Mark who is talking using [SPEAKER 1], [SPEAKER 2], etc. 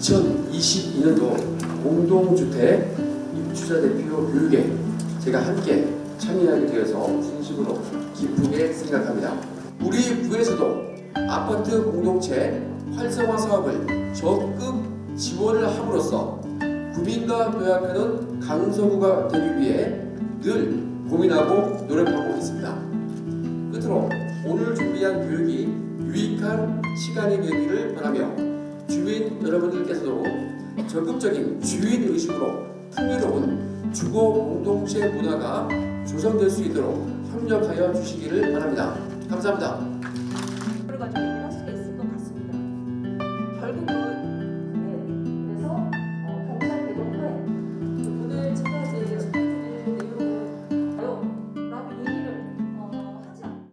[SPEAKER 1] 2022년도 공동주택 입주자 대표 교육에 제가 함께 참여하게 되어서 진심으로 기쁘게 생각합니다. 우리 부에서도 아파트 공동체 활성화 사업을 적극 지원을 함으로써 구민과 도약하는 강서구가 되기 위해 늘 고민하고 노력하고 있습니다. 끝으로 오늘 준비한 교육이 유익한 시간이 되기를 바라며 여러분들께서도 적극적인 주인 의식으로 풍요로운 주거 공동체 문화가 조성될 수 있도록 협력하여 주시기를 바랍니다. 감사합니다.